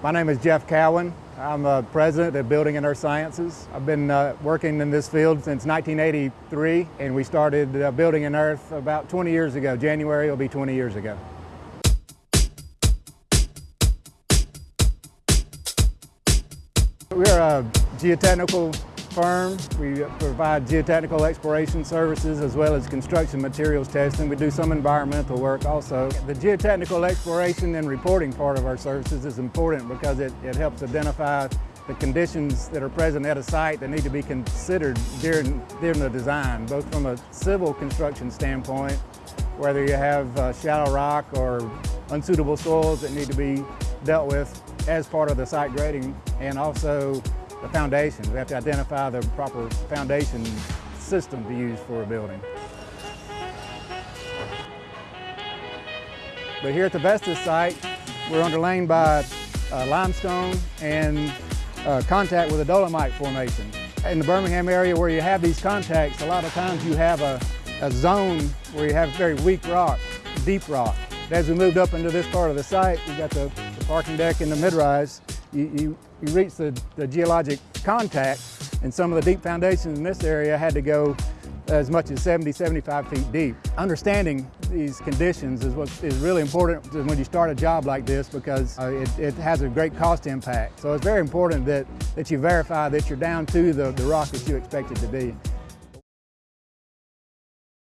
My name is Jeff Cowan. I'm a president of Building and Earth Sciences. I've been uh, working in this field since 1983 and we started uh, Building and Earth about 20 years ago. January will be 20 years ago. We're a geotechnical firm. We provide geotechnical exploration services as well as construction materials testing. We do some environmental work also. The geotechnical exploration and reporting part of our services is important because it, it helps identify the conditions that are present at a site that need to be considered during, during the design, both from a civil construction standpoint, whether you have uh, shallow rock or unsuitable soils that need to be dealt with as part of the site grading, and also the foundations. We have to identify the proper foundation system to use for a building. But here at the Vestas site, we're underlain by uh, limestone and uh, contact with a dolomite formation. In the Birmingham area where you have these contacts, a lot of times you have a, a zone where you have very weak rock, deep rock. As we moved up into this part of the site, we got the, the parking deck and the mid-rise. You, you, you reach the, the geologic contact and some of the deep foundations in this area had to go as much as 70, 75 feet deep. Understanding these conditions is what is really important when you start a job like this because uh, it, it, has a great cost impact. So it's very important that, that you verify that you're down to the, the rock that you expect it to be.